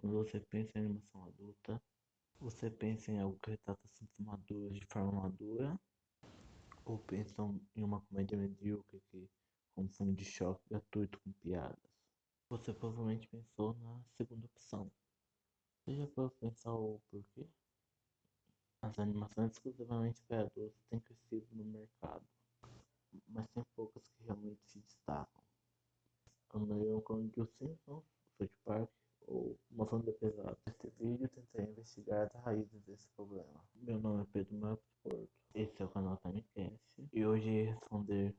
Quando você pensa em animação adulta, você pensa em algo que retrata assuntos maduros de forma madura? Ou pensa em uma comédia medíocre que confunde choque gratuito com piadas? Você provavelmente pensou na segunda opção. Você já pode pensar o porquê? As animações exclusivamente para adultos têm crescido no mercado, mas tem poucas que realmente se destacam. A maioria como de Os Simpsons, South Park ou Uma Família Pesada. Neste vídeo tentarei investigar as raízes desse problema. Meu nome é Pedro Marcos Porto, esse é o canal Timecast e hoje irei responder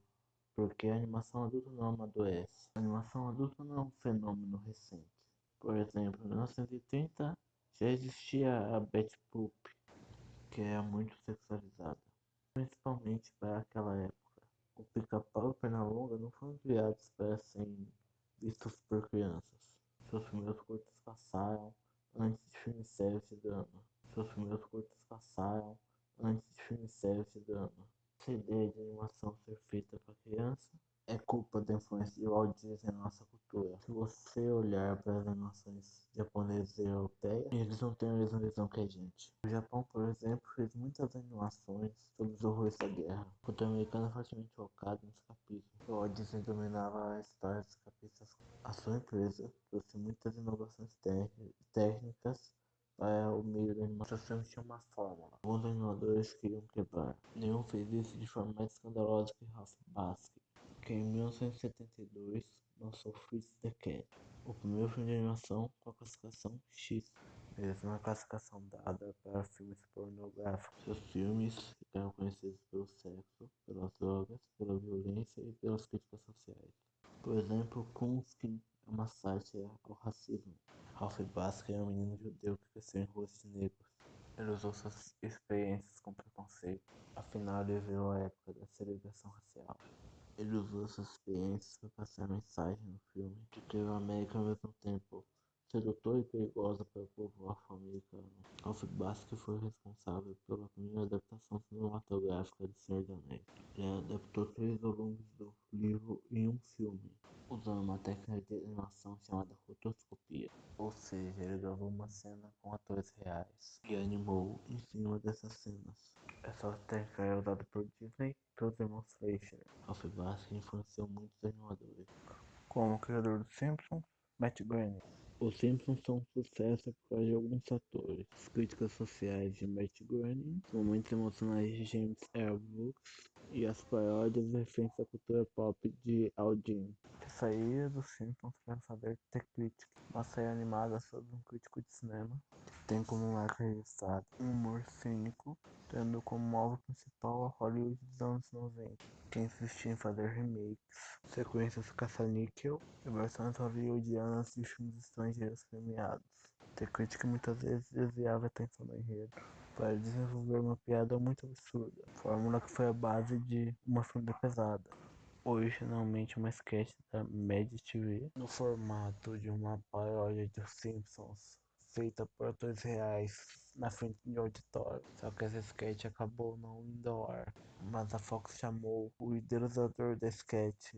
por que a animação adulta não amadurece. A animação adulta não é um fenômeno recente. Por exemplo, em 1930 já existia a Betty Boop, que era muito sexualizada, principalmente para aquela época. O pica-pau e o Pernalonga não foram criados para serem vistos por crianças. Seus primeiros curtas passaram antes de filmes sérios de drama. Seus primeiros curtas passaram antes de filmes sérios de drama. Essa ideia de animação ser feita para criança é culpa da influência de Walt Disney na nossa cultura. Se você olhar para as animações japonesas e europeias, eles não têm a mesma visão que a gente. O Japão, por exemplo, fez muitas animações sobre os horrores da guerra. A cultura americana é fortemente focada no escapismo. O Walt Disney dominava a história dos escapistas. A sua empresa trouxe muitas inovações técnicas para o meio da animação tinha uma fórmula. Alguns animadores queriam quebrar. Nenhum fez isso de forma mais escandalosa que Ralph Baskin que em 1972 lançou Fritz the Cat, o primeiro filme de animação com a classificação X, mesma classificação dada para filmes pornográficos. Seus filmes ficaram conhecidos pelo sexo, pelas drogas, pela violência e pelas críticas sociais. Por exemplo, Kunskin é uma sátira ao racismo. Ralph Baskin é um menino judeu que cresceu em ruas de negros. Ele usou suas experiências com preconceito. Afinal, ele viveu a época da segregação racial. Ele usou essas experiências para passar a mensagem no filme de que a América ao mesmo tempo sedutora e perigosa para o povo afro-americano. Ralph Baskin foi responsável pela primeira adaptação cinematográfica de Senhor dos. Ele adaptou três volumes do livro em um filme, usando uma técnica de animação chamada rotoscopia. Ou seja, ele gravou uma cena com atores reais e animou em cima dessas cenas. Essa técnica é usada por Disney irmãos Fleischer. Ralph Baskin influenciou muitos animadores, como o criador dos Simpsons, Matt Groening. Os Simpsons são um sucesso por causa de alguns fatores. As críticas sociais de Matt Groening, os momentos emocionais de James L. Brooks e as paródias referências à cultura pop de Aldin. Que saía dos Simpsons para saber ter crítica. Uma série animada sobre um crítico de cinema que tem como marca registrada um humor cínico, tendo como alvo principal a Hollywood dos anos 90, que insistia em fazer remakes, sequências caça-níquel e versões hollywoodianas de filmes estrangeiros premiados. Ter crítica muitas vezes desviava a atenção do enredo para desenvolver uma piada muito absurda, fórmula que foi a base de uma família pesada originalmente uma sketch da Mad TV, no formato de uma paródia de Simpsons, feita por atores reais na frente de auditório. Só que essa sketch acabou não indo ao ar, mas a Fox chamou o idealizador da sketch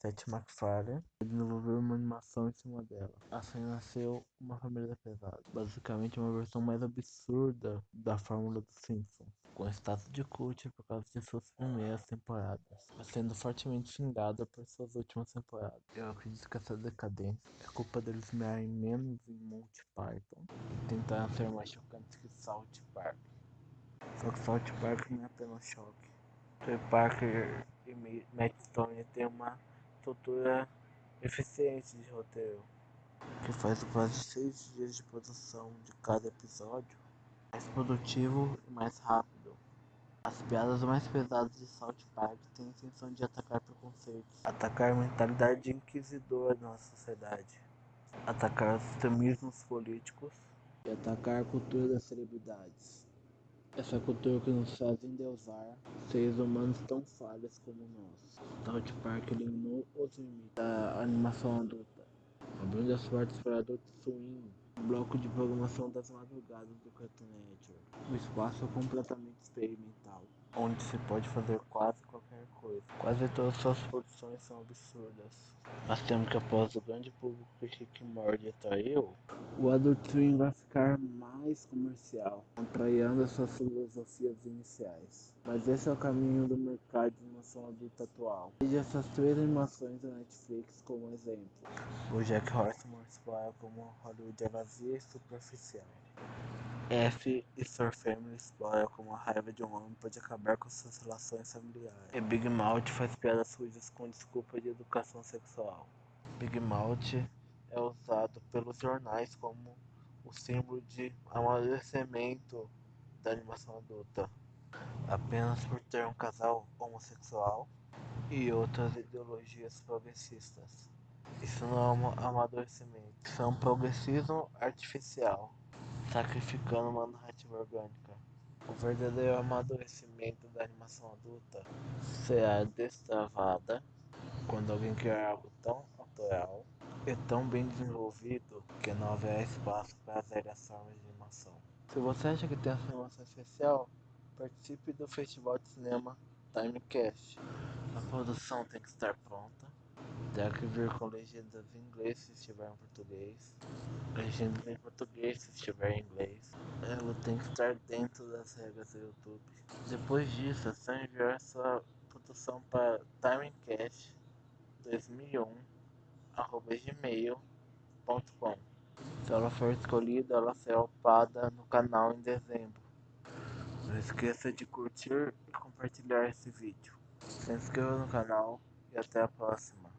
Seth MacFarlane desenvolveu uma animação em cima dela. Assim nasceu Uma Família Pesada, basicamente uma versão mais absurda da fórmula dos Simpsons, com status de cult por causa de suas primeiras temporadas, sendo fortemente xingada por suas últimas temporadas. Eu acredito que essa decadência é culpa deles mirarem menos em Monty Python e tentar ser mais chocantes que South Park. Só que South Park não é apenas choque. Trey Parker e Matt Stone têm uma estrutura eficiente de roteiro, que faz quase seis dias de produção de cada episódio mais produtivo e mais rápido. As piadas mais pesadas de South Park têm a intenção de atacar preconceitos, atacar a mentalidade inquisidora da nossa sociedade, atacar os extremismos políticos e atacar a cultura das celebridades. Essa cultura que nos faz endeusar seres humanos tão falhas como nós. South Park eliminou os limites da animação adulta, abrindo as portas para adultos swing, um bloco de programação das madrugadas do Cartoon Network, um espaço completamente experimental. onde se pode fazer quase qualquer coisa. Quase todas suas produções são absurdas. Mas temos que após o grande público que Rick Morty atraiu, o Adult Swim vai ficar mais comercial, contrariando as suas filosofias iniciais. Mas esse é o caminho do mercado de animação adulta atual. Veja essas três animações da Netflix como exemplo. O Jack Horseman explora como Hollywood é vazia e superficial. F e Sir Family explora como a raiva de um homem pode acabar com suas relações familiares. E Big Mouth faz piadas sujas com desculpa de educação sexual. Big Mouth é usado pelos jornais como o símbolo de amadurecimento da animação adulta, apenas por ter um casal homossexual e outras ideologias progressistas. Isso não é um amadurecimento, isso é um progressismo artificial sacrificando uma narrativa orgânica. O verdadeiro amadurecimento da animação adulta será destravada quando alguém criar algo tão autoral e tão bem desenvolvido que não haverá espaço para formas de animação. Se você acha que tem essa animação especial, participe do Festival de Cinema Timecast. A produção tem que estar pronta, terá que vir com legendas em inglês se estiver em português legendas em português se estiver em inglês. Ela tem que estar dentro das regras do YouTube. Depois disso, é só enviar sua produção para timecast2001.gmail.com Se ela for escolhida, ela será upada no canal em dezembro. Não esqueça de curtir e compartilhar esse vídeo. Se inscreva no canal e até a próxima.